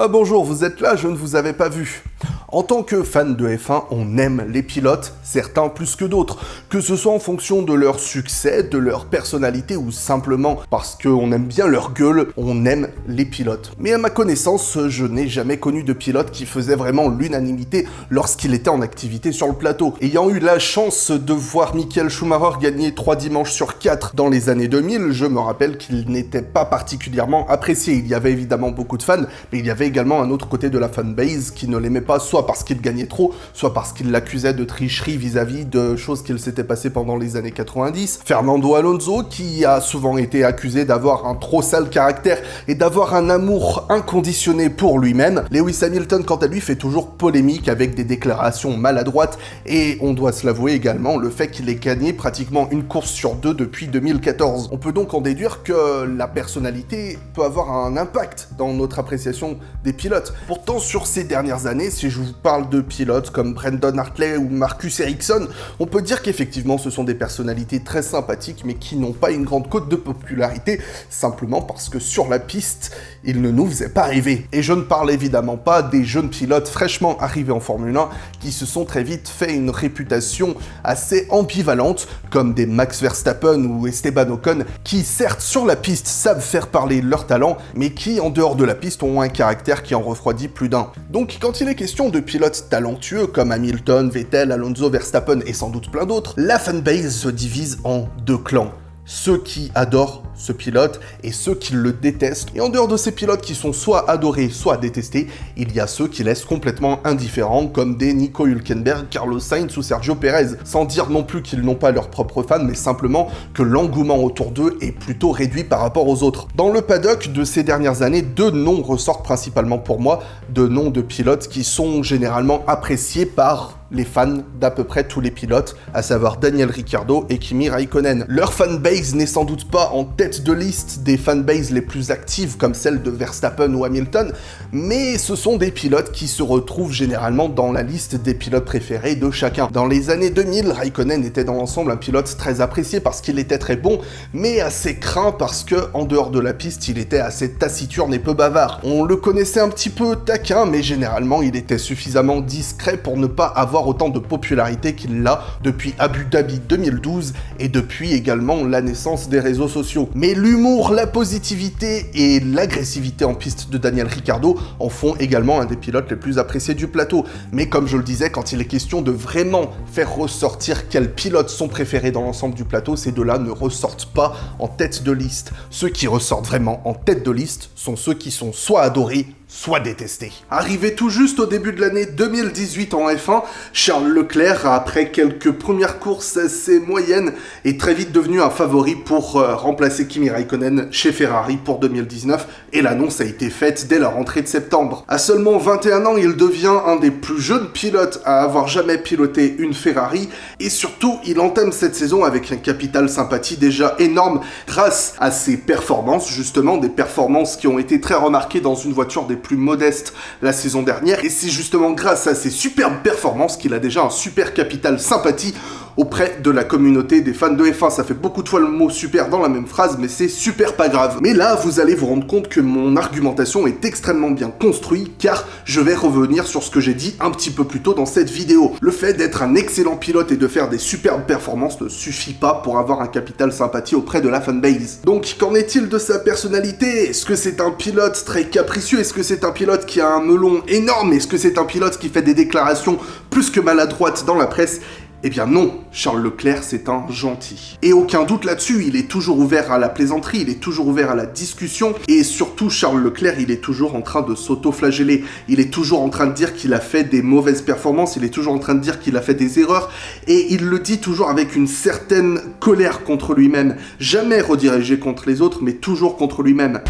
Ah bonjour, vous êtes là, je ne vous avais pas vu. En tant que fan de F1, on aime les pilotes, certains plus que d'autres, que ce soit en fonction de leur succès, de leur personnalité ou simplement parce qu'on aime bien leur gueule, on aime les pilotes. Mais à ma connaissance, je n'ai jamais connu de pilote qui faisait vraiment l'unanimité lorsqu'il était en activité sur le plateau. Ayant eu la chance de voir Michael Schumacher gagner 3 dimanches sur 4 dans les années 2000, je me rappelle qu'il n'était pas particulièrement apprécié. Il y avait évidemment beaucoup de fans, mais il y avait également un autre côté de la fanbase qui ne l'aimait pas parce qu'il gagnait trop, soit parce qu'il l'accusait de tricherie vis-à-vis de choses qu'il s'était passées pendant les années 90. Fernando Alonso, qui a souvent été accusé d'avoir un trop sale caractère et d'avoir un amour inconditionné pour lui-même. Lewis Hamilton, quant à lui, fait toujours polémique avec des déclarations maladroites et on doit se l'avouer également, le fait qu'il ait gagné pratiquement une course sur deux depuis 2014. On peut donc en déduire que la personnalité peut avoir un impact dans notre appréciation des pilotes. Pourtant, sur ces dernières années, si je vous parle de pilotes comme Brendan Hartley ou Marcus Ericsson, on peut dire qu'effectivement ce sont des personnalités très sympathiques mais qui n'ont pas une grande cote de popularité simplement parce que sur la piste, ils ne nous faisaient pas rêver. Et je ne parle évidemment pas des jeunes pilotes fraîchement arrivés en Formule 1 qui se sont très vite fait une réputation assez ambivalente comme des Max Verstappen ou Esteban Ocon qui certes sur la piste savent faire parler leur talent mais qui en dehors de la piste ont un caractère qui en refroidit plus d'un. Donc quand il est question de pilotes talentueux comme Hamilton, Vettel, Alonso, Verstappen et sans doute plein d'autres, la fanbase se divise en deux clans. Ceux qui adorent ce pilote et ceux qui le détestent. Et en dehors de ces pilotes qui sont soit adorés, soit détestés, il y a ceux qui laissent complètement indifférents comme des Nico Hülkenberg, Carlos Sainz ou Sergio Perez. Sans dire non plus qu'ils n'ont pas leurs propres fans, mais simplement que l'engouement autour d'eux est plutôt réduit par rapport aux autres. Dans le paddock de ces dernières années, deux noms ressortent principalement pour moi, deux noms de pilotes qui sont généralement appréciés par les fans d'à peu près tous les pilotes, à savoir Daniel Ricciardo et Kimi Raikkonen. Leur fanbase n'est sans doute pas en tête de liste des fanbases les plus actives comme celle de Verstappen ou Hamilton, mais ce sont des pilotes qui se retrouvent généralement dans la liste des pilotes préférés de chacun. Dans les années 2000, Raikkonen était dans l'ensemble un pilote très apprécié parce qu'il était très bon, mais assez craint parce que, en dehors de la piste, il était assez taciturne et peu bavard. On le connaissait un petit peu taquin, mais généralement il était suffisamment discret pour ne pas avoir autant de popularité qu'il l'a depuis Abu Dhabi 2012 et depuis également la naissance des réseaux sociaux. Mais l'humour, la positivité et l'agressivité en piste de Daniel Ricciardo en font également un des pilotes les plus appréciés du plateau. Mais comme je le disais, quand il est question de vraiment faire ressortir quels pilotes sont préférés dans l'ensemble du plateau, ces deux-là ne ressortent pas en tête de liste. Ceux qui ressortent vraiment en tête de liste sont ceux qui sont soit adorés, soit détesté. Arrivé tout juste au début de l'année 2018 en F1, Charles Leclerc, après quelques premières courses assez moyennes, est très vite devenu un favori pour euh, remplacer Kimi Raikkonen chez Ferrari pour 2019, et l'annonce a été faite dès la rentrée de septembre. À seulement 21 ans, il devient un des plus jeunes pilotes à avoir jamais piloté une Ferrari, et surtout, il entame cette saison avec un capital sympathie déjà énorme grâce à ses performances, justement, des performances qui ont été très remarquées dans une voiture des plus modeste la saison dernière, et c'est justement grâce à ses superbes performances qu'il a déjà un super capital sympathie auprès de la communauté des fans de F1. Ça fait beaucoup de fois le mot super dans la même phrase, mais c'est super pas grave. Mais là, vous allez vous rendre compte que mon argumentation est extrêmement bien construite, car je vais revenir sur ce que j'ai dit un petit peu plus tôt dans cette vidéo. Le fait d'être un excellent pilote et de faire des superbes performances ne suffit pas pour avoir un capital sympathie auprès de la fanbase. Donc, qu'en est-il de sa personnalité? Est-ce que c'est un pilote très capricieux? Est-ce que c'est un pilote qui a un melon énorme? Est-ce que c'est un pilote qui fait des déclarations plus que maladroites dans la presse? Eh bien non, Charles Leclerc c'est un gentil. Et aucun doute là-dessus, il est toujours ouvert à la plaisanterie, il est toujours ouvert à la discussion, et surtout Charles Leclerc, il est toujours en train de s'auto-flageller, il est toujours en train de dire qu'il a fait des mauvaises performances, il est toujours en train de dire qu'il a fait des erreurs, et il le dit toujours avec une certaine colère contre lui-même, jamais redirigé contre les autres, mais toujours contre lui-même.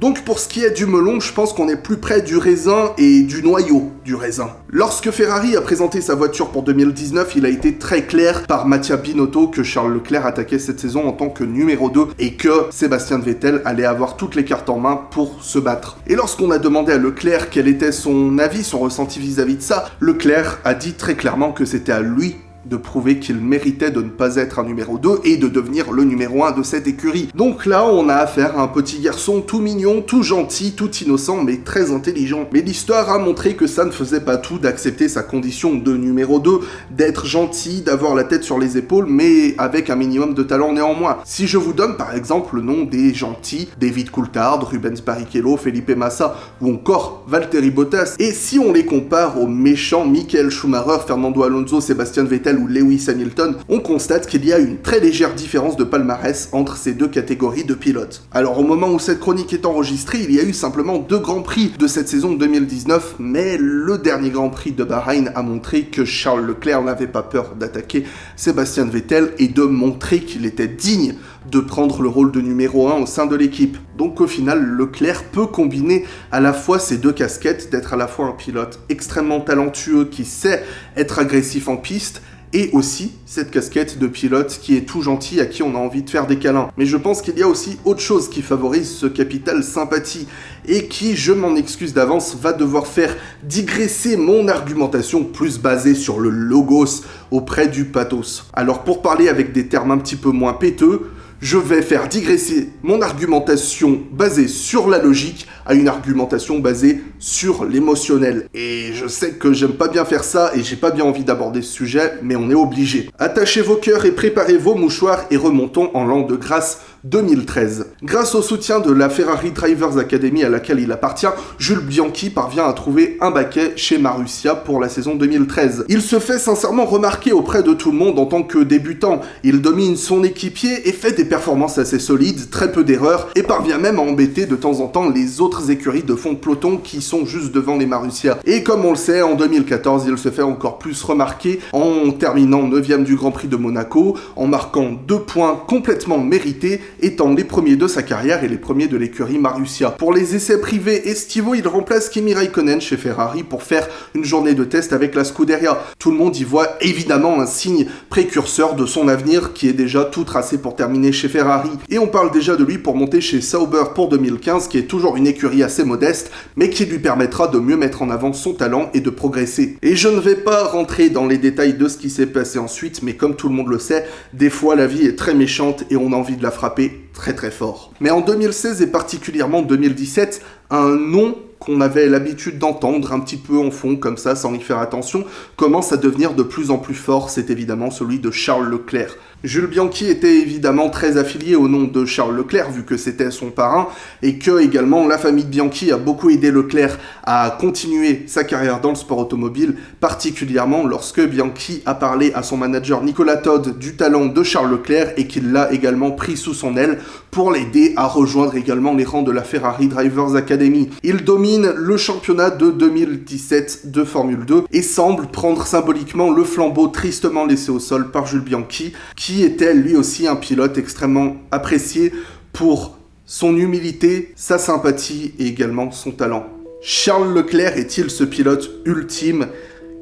Donc pour ce qui est du melon, je pense qu'on est plus près du raisin et du noyau du raisin. Lorsque Ferrari a présenté sa voiture pour 2019, il a été très clair par Mattia Binotto que Charles Leclerc attaquait cette saison en tant que numéro 2 et que Sébastien Vettel allait avoir toutes les cartes en main pour se battre. Et lorsqu'on a demandé à Leclerc quel était son avis, son ressenti vis-à-vis -vis de ça, Leclerc a dit très clairement que c'était à lui de prouver qu'il méritait de ne pas être un numéro 2 et de devenir le numéro 1 de cette écurie. Donc là, on a affaire à un petit garçon tout mignon, tout gentil, tout innocent, mais très intelligent. Mais l'histoire a montré que ça ne faisait pas tout d'accepter sa condition de numéro 2, d'être gentil, d'avoir la tête sur les épaules, mais avec un minimum de talent néanmoins. Si je vous donne par exemple le nom des gentils, David Coulthard, Rubens Barrichello, Felipe Massa ou encore Valtteri Bottas, et si on les compare aux méchants Michael Schumacher, Fernando Alonso, Sébastien Ou Lewis Hamilton, on constate qu'il y a une très légère différence de palmarès entre ces deux catégories de pilotes. Alors au moment où cette chronique est enregistrée, il y a eu simplement deux grands prix de cette saison 2019, mais le dernier grand prix de Bahreïn a montré que Charles Leclerc n'avait pas peur d'attaquer Sébastien Vettel et de montrer qu'il était digne de prendre le rôle de numéro 1 au sein de l'équipe. Donc au final, Leclerc peut combiner à la fois ces deux casquettes, d'être à la fois un pilote extrêmement talentueux qui sait être agressif en piste, et aussi cette casquette de pilote qui est tout gentil, à qui on a envie de faire des câlins. Mais je pense qu'il y a aussi autre chose qui favorise ce capital sympathie, et qui, je m'en excuse d'avance, va devoir faire digresser mon argumentation plus basée sur le logos auprès du pathos. Alors pour parler avec des termes un petit peu moins péteux, je vais faire digresser mon argumentation basée sur la logique à une argumentation basée sur l'émotionnel. Et je sais que j'aime pas bien faire ça et j'ai pas bien envie d'aborder ce sujet, mais on est obligé. Attachez vos cœurs et préparez vos mouchoirs et remontons en l'an de grâce 2013. Grâce au soutien de la Ferrari Drivers Academy à laquelle il appartient, Jules Bianchi parvient à trouver un baquet chez Marussia pour la saison 2013. Il se fait sincèrement remarquer auprès de tout le monde en tant que débutant. Il domine son équipier et fait des performances assez solides, très peu d'erreurs, et parvient même à embêter de temps en temps les autres écuries de fond de peloton qui sont juste devant les Marussia. Et comme on le sait, en 2014, il se fait encore plus remarquer en terminant 9ème du Grand Prix de Monaco, en marquant deux points complètement mérités étant les premiers de sa carrière et les premiers de l'écurie Marussia. Pour les essais privés estivaux, il remplace Kimi Raikkonen chez Ferrari pour faire une journée de test avec la Scuderia. Tout le monde y voit évidemment un signe précurseur de son avenir qui est déjà tout tracé pour terminer chez Ferrari. Et on parle déjà de lui pour monter chez Sauber pour 2015, qui est toujours une écurie assez modeste, mais qui lui permettra de mieux mettre en avant son talent et de progresser. Et je ne vais pas rentrer dans les détails de ce qui s'est passé ensuite, mais comme tout le monde le sait, des fois la vie est très méchante et on a envie de la frapper très très fort. Mais en 2016 et particulièrement 2017, un nom qu'on avait l'habitude d'entendre un petit peu en fond comme ça sans y faire attention commence à devenir de plus en plus fort, c'est évidemment celui de Charles Leclerc. Jules Bianchi était évidemment très affilié au nom de Charles Leclerc, vu que c'était son parrain, et que également la famille Bianchi a beaucoup aidé Leclerc à continuer sa carrière dans le sport automobile, particulièrement lorsque Bianchi a parlé à son manager Nicolas Todd du talent de Charles Leclerc et qu'il l'a également pris sous son aile pour l'aider à rejoindre également les rangs de la Ferrari Drivers Academy. Il domine le championnat de 2017 de Formule 2 et semble prendre symboliquement le flambeau tristement laissé au sol par Jules Bianchi, était lui aussi un pilote extrêmement apprécié pour son humilité, sa sympathie et également son talent. Charles Leclerc est-il ce pilote ultime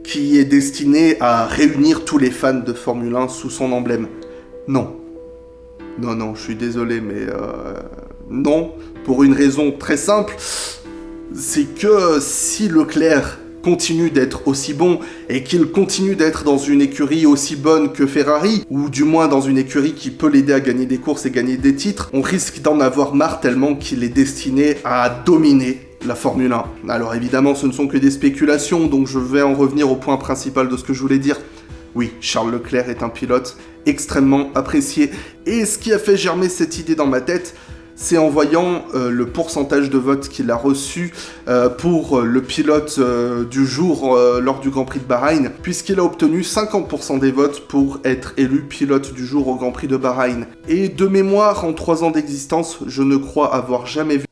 qui est destiné à réunir tous les fans de Formule 1 sous son emblème? Non. Non, non, je suis désolé, mais euh, non, pour une raison très simple, c'est que si Leclerc continue d'être aussi bon et qu'il continue d'être dans une écurie aussi bonne que Ferrari, ou du moins dans une écurie qui peut l'aider à gagner des courses et gagner des titres, on risque d'en avoir marre tellement qu'il est destiné à dominer la Formule 1. Alors évidemment, ce ne sont que des spéculations, donc je vais en revenir au point principal de ce que je voulais dire. Oui, Charles Leclerc est un pilote extrêmement apprécié. Et ce qui a fait germer cette idée dans ma tête, c'est en voyant euh, le pourcentage de votes qu'il a reçu euh, pour euh, le pilote du jour lors du Grand Prix de Bahreïn, puisqu'il a obtenu 50% des votes pour être élu pilote du jour au Grand Prix de Bahreïn. Et de mémoire, en 3 ans d'existence, je ne crois avoir jamais vu...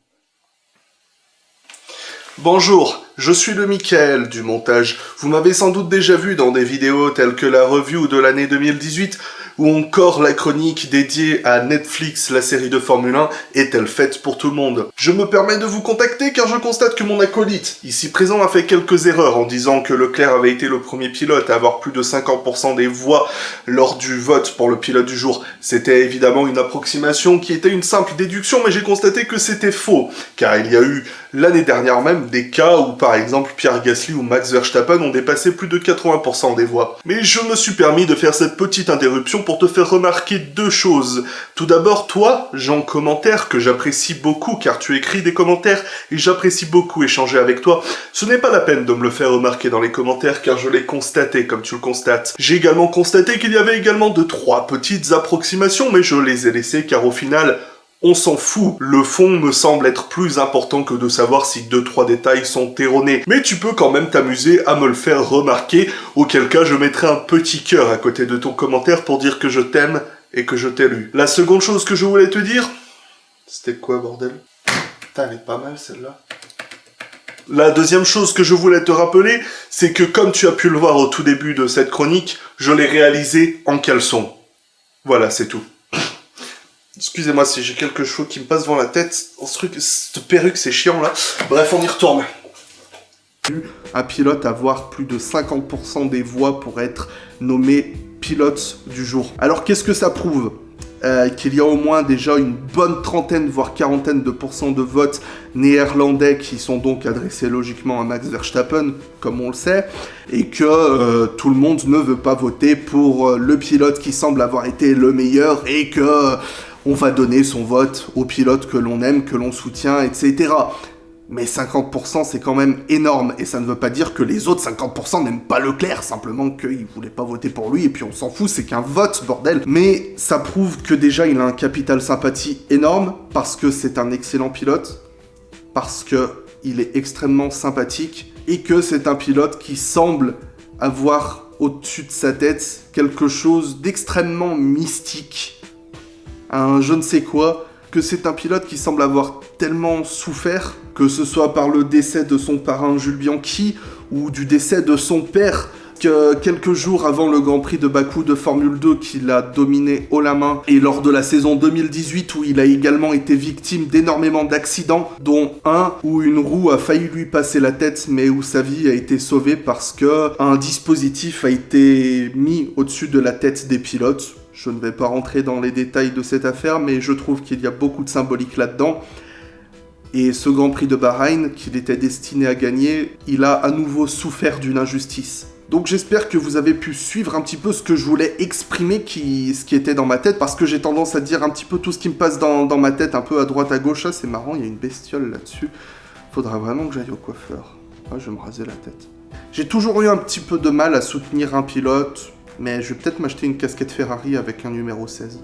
Bonjour, je suis le Michael du montage. Vous m'avez sans doute déjà vu dans des vidéos telles que la review de l'année 2018 ou encore la chronique dédiée à Netflix, la série de Formule 1, est-elle faite pour tout le monde? Je me permets de vous contacter car je constate que mon acolyte, ici présent, a fait quelques erreurs en disant que Leclerc avait été le premier pilote à avoir plus de 50% des voix lors du vote pour le pilote du jour. C'était évidemment une approximation qui était une simple déduction, mais j'ai constaté que c'était faux, car il y a eu l'année dernière même des cas où par exemple Pierre Gasly ou Max Verstappen ont dépassé plus de 80% des voix. Mais je me suis permis de faire cette petite interruption pour te faire remarquer deux choses. Tout d'abord, toi, Jean Commentaire, que j'apprécie beaucoup car tu écris des commentaires et j'apprécie beaucoup échanger avec toi, ce n'est pas la peine de me le faire remarquer dans les commentaires car je l'ai constaté comme tu le constates. J'ai également constaté qu'il y avait également deux trois petites approximations mais je les ai laissées car au final, on s'en fout. Le fond me semble être plus important que de savoir si deux trois détails sont erronés. Mais tu peux quand même t'amuser à me le faire remarquer, auquel cas je mettrai un petit cœur à côté de ton commentaire pour dire que je t'aime et que je t'ai lu. La seconde chose que je voulais te dire... C'était quoi, bordel? Putain, elle est pas mal, celle-là. La deuxième chose que je voulais te rappeler, c'est que comme tu as pu le voir au tout début de cette chronique, je l'ai réalisé en caleçon. Voilà, c'est tout. Excusez-moi si j'ai quelques cheveux qui me passent devant la tête. Ce truc, cette perruque, c'est chiant là. Bref, on y retourne. Un pilote avoir plus de 50% des voix pour être nommé pilote du jour. Alors qu'est-ce que ça prouve? Euh, qu'il y a au moins déjà une bonne trentaine, voire quarantaine de pourcents de votes néerlandais qui sont donc adressés logiquement à Max Verstappen, comme on le sait, et que euh, tout le monde ne veut pas voter pour euh, le pilote qui semble avoir été le meilleur, et que on va donner son vote au pilote que l'on aime, que l'on soutient, etc. Mais 50% c'est quand même énorme, et ça ne veut pas dire que les autres 50% n'aiment pas Leclerc, simplement qu'ils voulaient pas voter pour lui, et puis on s'en fout, c'est qu'un vote, bordel. Mais ça prouve que déjà il a un capital sympathie énorme, parce que c'est un excellent pilote, parce que il est extrêmement sympathique, et que c'est un pilote qui semble avoir au-dessus de sa tête quelque chose d'extrêmement mystique, un je ne sais quoi, que c'est un pilote qui semble avoir tellement souffert que ce soit par le décès de son parrain Jules Bianchi ou du décès de son père, que quelques jours avant le Grand Prix de Bakou de Formule 2 qu'il a dominé haut la main, et lors de la saison 2018 où il a également été victime d'énormément d'accidents, dont un où une roue a failli lui passer la tête, mais où sa vie a été sauvée parce que un dispositif a été mis au-dessus de la tête des pilotes. Je ne vais pas rentrer dans les détails de cette affaire, mais je trouve qu'il y a beaucoup de symbolique là-dedans. Et ce Grand Prix de Bahreïn, qu'il était destiné à gagner, il a à nouveau souffert d'une injustice. Donc j'espère que vous avez pu suivre un petit peu ce que je voulais exprimer, ce qui était dans ma tête, parce que j'ai tendance à dire un petit peu tout ce qui me passe dans, ma tête, un peu à droite, à gauche. Ah, c'est marrant, il y a une bestiole là-dessus. Faudra vraiment que j'aille au coiffeur. Ah, je vais me raser la tête. J'ai toujours eu un petit peu de mal à soutenir un pilote, mais je vais peut-être m'acheter une casquette Ferrari avec un numéro 16.